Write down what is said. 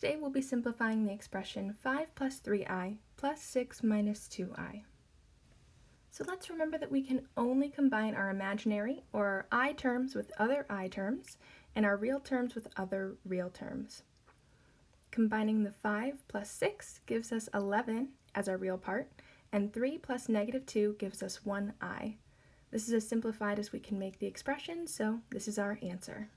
Today we'll be simplifying the expression 5 plus 3i plus 6 minus 2i. So let's remember that we can only combine our imaginary or our i terms with other i terms and our real terms with other real terms. Combining the 5 plus 6 gives us 11 as our real part, and 3 plus negative 2 gives us 1i. This is as simplified as we can make the expression, so this is our answer.